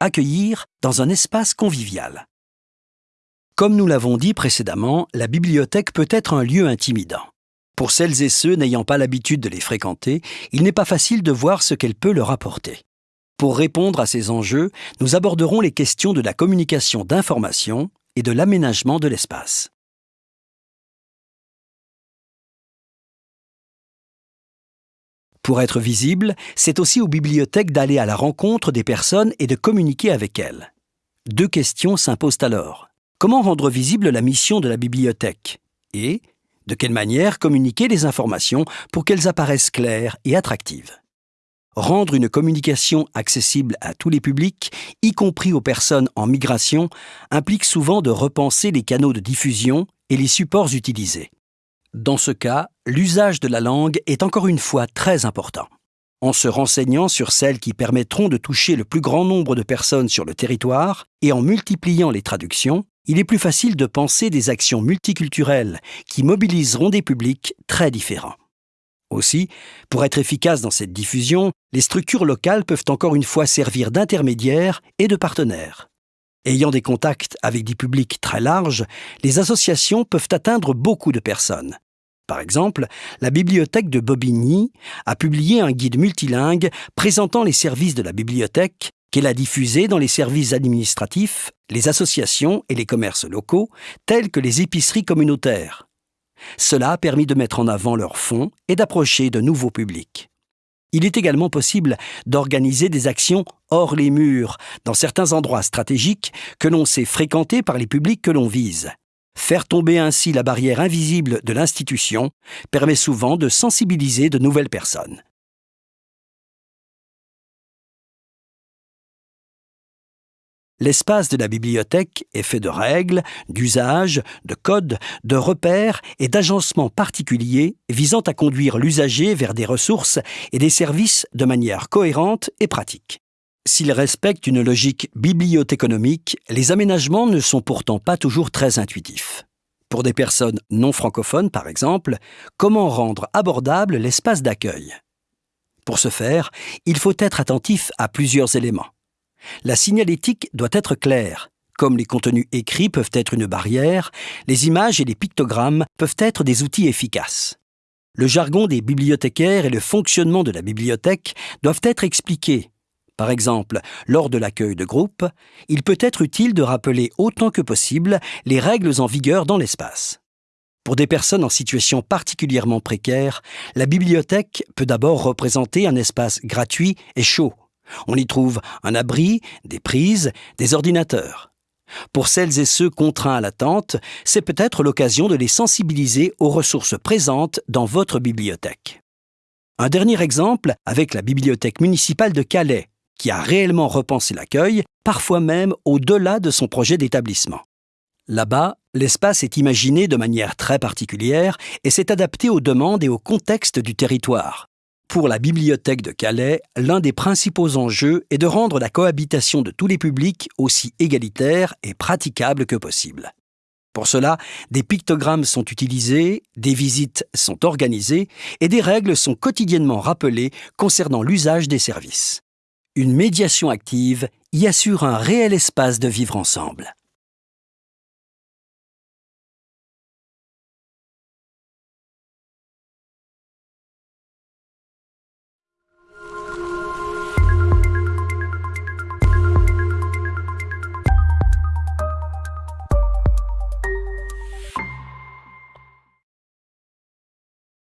accueillir dans un espace convivial. Comme nous l'avons dit précédemment, la bibliothèque peut être un lieu intimidant. Pour celles et ceux n'ayant pas l'habitude de les fréquenter, il n'est pas facile de voir ce qu'elle peut leur apporter. Pour répondre à ces enjeux, nous aborderons les questions de la communication d'information et de l'aménagement de l'espace. Pour être visible, c'est aussi aux bibliothèques d'aller à la rencontre des personnes et de communiquer avec elles. Deux questions s'imposent alors. Comment rendre visible la mission de la bibliothèque? Et de quelle manière communiquer les informations pour qu'elles apparaissent claires et attractives? Rendre une communication accessible à tous les publics, y compris aux personnes en migration, implique souvent de repenser les canaux de diffusion et les supports utilisés. Dans ce cas, l'usage de la langue est encore une fois très important. En se renseignant sur celles qui permettront de toucher le plus grand nombre de personnes sur le territoire et en multipliant les traductions, il est plus facile de penser des actions multiculturelles qui mobiliseront des publics très différents. Aussi, pour être efficace dans cette diffusion, les structures locales peuvent encore une fois servir d'intermédiaires et de partenaires. Ayant des contacts avec des publics très larges, les associations peuvent atteindre beaucoup de personnes. Par exemple, la bibliothèque de Bobigny a publié un guide multilingue présentant les services de la bibliothèque qu'elle a diffusé dans les services administratifs, les associations et les commerces locaux, tels que les épiceries communautaires. Cela a permis de mettre en avant leurs fonds et d'approcher de nouveaux publics. Il est également possible d'organiser des actions hors les murs, dans certains endroits stratégiques que l'on sait fréquenter par les publics que l'on vise. Faire tomber ainsi la barrière invisible de l'institution permet souvent de sensibiliser de nouvelles personnes. L'espace de la bibliothèque est fait de règles, d'usages, de codes, de repères et d'agencements particuliers visant à conduire l'usager vers des ressources et des services de manière cohérente et pratique. S'ils respectent une logique bibliothéconomique, les aménagements ne sont pourtant pas toujours très intuitifs. Pour des personnes non francophones, par exemple, comment rendre abordable l'espace d'accueil? Pour ce faire, il faut être attentif à plusieurs éléments. La signalétique doit être claire. Comme les contenus écrits peuvent être une barrière, les images et les pictogrammes peuvent être des outils efficaces. Le jargon des bibliothécaires et le fonctionnement de la bibliothèque doivent être expliqués. Par exemple, lors de l'accueil de groupe, il peut être utile de rappeler autant que possible les règles en vigueur dans l'espace. Pour des personnes en situation particulièrement précaire, la bibliothèque peut d'abord représenter un espace gratuit et chaud, on y trouve un abri, des prises, des ordinateurs. Pour celles et ceux contraints à l'attente, c'est peut-être l'occasion de les sensibiliser aux ressources présentes dans votre bibliothèque. Un dernier exemple avec la bibliothèque municipale de Calais, qui a réellement repensé l'accueil, parfois même au-delà de son projet d'établissement. Là-bas, l'espace est imaginé de manière très particulière et s'est adapté aux demandes et au contexte du territoire. Pour la bibliothèque de Calais, l'un des principaux enjeux est de rendre la cohabitation de tous les publics aussi égalitaire et praticable que possible. Pour cela, des pictogrammes sont utilisés, des visites sont organisées et des règles sont quotidiennement rappelées concernant l'usage des services. Une médiation active y assure un réel espace de vivre ensemble.